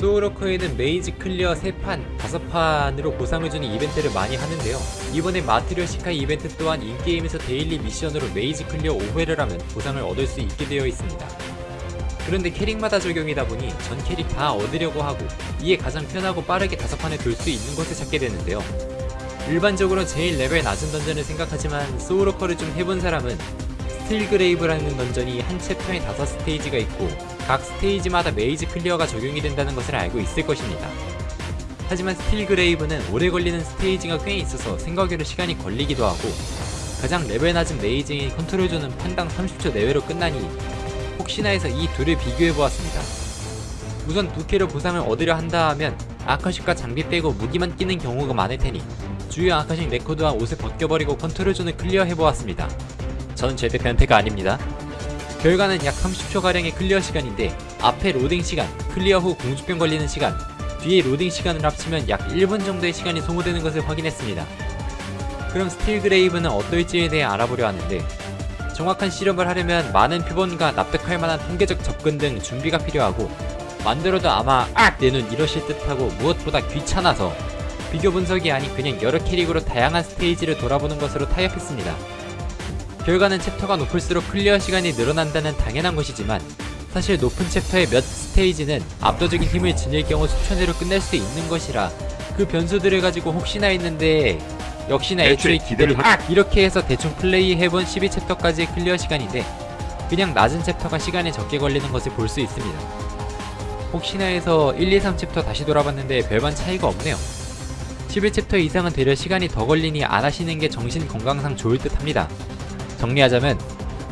소울워커에는 maze clear 3판, 5판으로 보상을 주는 이벤트를 많이 하는데요. 이번에 마트료시카 이벤트 또한 in-game에서 daily 미션으로 maze clear 5회를 하면 보상을 얻을 수 있게 되어 있습니다. 그런데 캐릭마다 적용이다 보니 전 캐릭 다 얻으려고 하고 이에 가장 편하고 빠르게 5판을 돌수 있는 곳을 찾게 되는데요. 일반적으로 제일 레벨 낮은 던전을 생각하지만 소울워커를 좀 해본 사람은 스틸그레이브라는 던전이 한 챕터에 5스테이지가 있고 각 스테이지마다 maze clear가 적용이 된다는 것을 알고 있을 것입니다. 하지만 스틸그레이브는 오래 걸리는 스테이지가 꽤 있어서 생각외로 시간이 걸리기도 하고 가장 레벨 낮은 maze인 컨트롤존은 판당 30초 내외로 끝나니 혹시나 해서 이 둘을 비교해보았습니다. 우선 부캐로 보상을 얻으려 한다 하면 아카식과 장비 빼고 무기만 끼는 경우가 많을 테니 주요 아카식 레코드와 옷을 벗겨버리고 컨트롤존을 clear해보았습니다. 전 절대 변태가 아닙니다. 결과는 약 30초가량의 clear 시간인데 앞에 로딩 시간, clear 후 공주병 걸리는 시간, 뒤에 로딩 시간을 합치면 약 1분 정도의 시간이 소모되는 것을 확인했습니다. 그럼 스틸 그레이브는 어떨지에 대해 알아보려 하는데 정확한 실험을 하려면 많은 표본과 납득할 만한 통계적 접근 등 준비가 필요하고 만들어도 아마 악! 내눈 이러실 듯하고 무엇보다 귀찮아서 비교 분석이 아닌 그냥 여러 캐릭으로 다양한 스테이지를 돌아보는 것으로 타협했습니다. 결과는 챕터가 높을수록 clear 시간이 늘어난다는 당연한 것이지만 사실 높은 챕터의 몇 스테이지는 압도적인 힘을 지닐 경우 수천회로 끝낼 수 있는 것이라 그 변수들을 가지고 혹시나 했는데 역시나 애초에 기대를 하... 이렇게 해서 대충 플레이해본 12챕터까지의 clear 시간인데 그냥 낮은 챕터가 시간이 적게 걸리는 것을 볼 수 있습니다. 혹시나 해서 1, 2, 3챕터 다시 돌아봤는데 별반 차이가 없네요. 11챕터 이상은 되려 시간이 더 걸리니 안 하시는 게 정신 건강상 좋을 듯 합니다. 정리하자면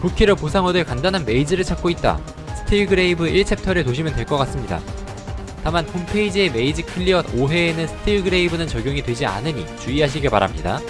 부캐로 보상 얻을 간단한 maze를 찾고 있다. 스틸그레이브 1챕터를 도시면 될 것 같습니다. 다만 홈페이지의 maze clear 5회에는 스틸그레이브는 적용이 되지 않으니 주의하시길 바랍니다.